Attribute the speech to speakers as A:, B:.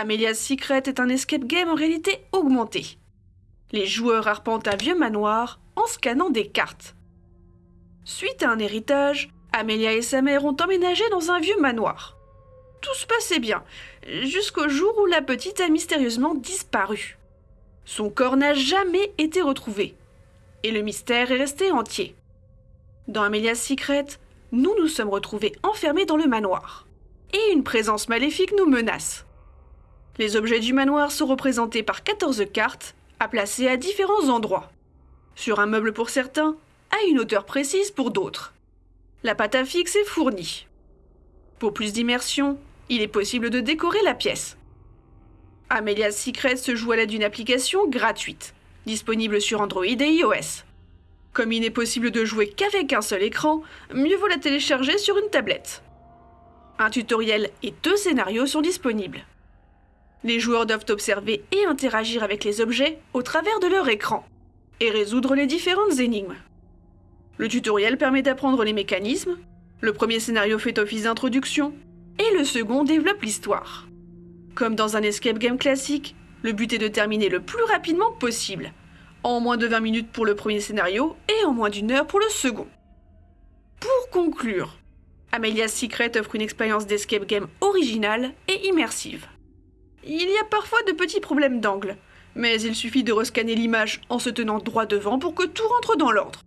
A: Amelia's Secret est un escape game en réalité augmentée. Les joueurs arpentent un vieux manoir en scannant des cartes. Suite à un héritage, Amelia et sa mère ont emménagé dans un vieux manoir. Tout se passait bien, jusqu'au jour où la petite a mystérieusement disparu. Son corps n'a jamais été retrouvé, et le mystère est resté entier. Dans Amelia's Secret, nous nous sommes retrouvés enfermés dans le manoir, et une présence maléfique nous menace. Les objets du manoir sont représentés par 14 cartes à placer à différents endroits. Sur un meuble pour certains, à une hauteur précise pour d'autres. La pâte à fixe est fournie. Pour plus d'immersion, il est possible de décorer la pièce. Amelia's Secret se joue à l'aide d'une application gratuite, disponible sur Android et iOS. Comme il n'est possible de jouer qu'avec un seul écran, mieux vaut la télécharger sur une tablette. Un tutoriel et deux scénarios sont disponibles. Les joueurs doivent observer et interagir avec les objets au travers de leur écran, et résoudre les différentes énigmes. Le tutoriel permet d'apprendre les mécanismes, le premier scénario fait office d'introduction, et le second développe l'histoire. Comme dans un escape game classique, le but est de terminer le plus rapidement possible, en moins de 20 minutes pour le premier scénario et en moins d'une heure pour le second. Pour conclure, Amelia's Secret offre une expérience d'escape game originale et immersive. Il y a parfois de petits problèmes d'angle, mais il suffit de rescanner l'image en se tenant droit devant pour que tout rentre dans l'ordre.